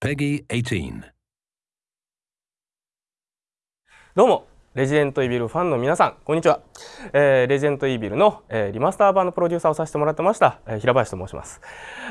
Peggy 18. どうも レジデントイビルファンの皆さんこんにちは、えーレジデントイビルの、えーリマスター版のプロデューサーをさせてもらってました、えー平林と申します。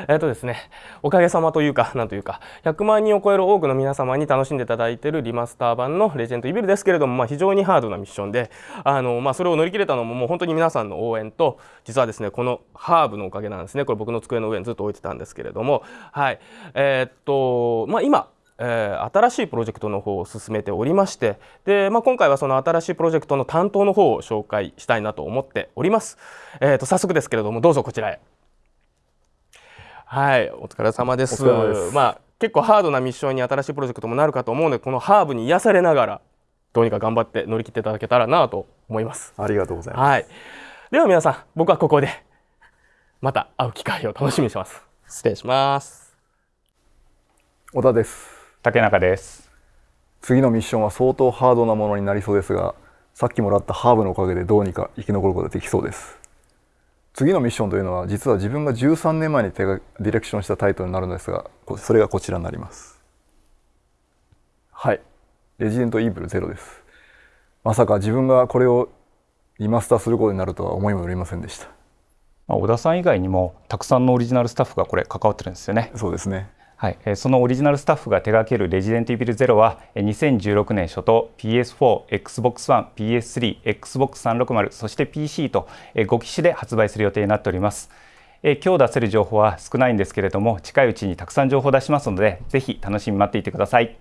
えっ、とですねおかげさまというかなんというか100万人を超える多くの皆様に楽しんでいただいているリマスター版のレジデントイビルですけれども、まあ、非常にハードなミッションであの、まあ、それを乗り切れたのももう本当に皆さんの応援と実はですねこのハーブのおかげなんですね。これ僕の机の上にずっと置いてたんですけれどもはい。えーっとまあ今えー新しいプロジェクトの方を進めておりましてで、まあ、今回はその新しいプロジェクトの担当の方を紹介したいなと思っております。えー、と早速ですけれどもどうぞこちらへ。はいお疲れ様です。まあ、結構ハードなミッションに新しいプロジェクトもなるかと思うのでこのハーブに癒されながらどうにか頑張って乗り切っていただけたらなと思います。ありがとうございます。はい、では皆さん僕はここでまた会う機会を楽しみにしてます。失礼します。小田です。竹中です。次のミッションは相当ハードなものになりそうですが、さっきもらったハーブのおかげでどうにか生き残ることができそうです。次のミッションというのは実は自分が13年前に手がディレクションしたタイトルになるのですが、こそれがこちらになります。はい、レジデントイーブルゼロです。まさか自分がこれをリマスターすることになるとは思いもよりませんでした。まあ小田さん以外にもたくさんのオリジナルスタッフがこれ関わってるんですよね。そうですね。はい、えそのオリジナルスタッフが手掛けるレジデントイビルゼロはえー2016年初頭 PS4、Xbox One、PS3、Xbox 360そして PC とえー5機種で発売する予定になっております。え今日出せる情報は少ないんですけれども近いうちにたくさん情報を出しますのでぜひ楽しみに待っていてください。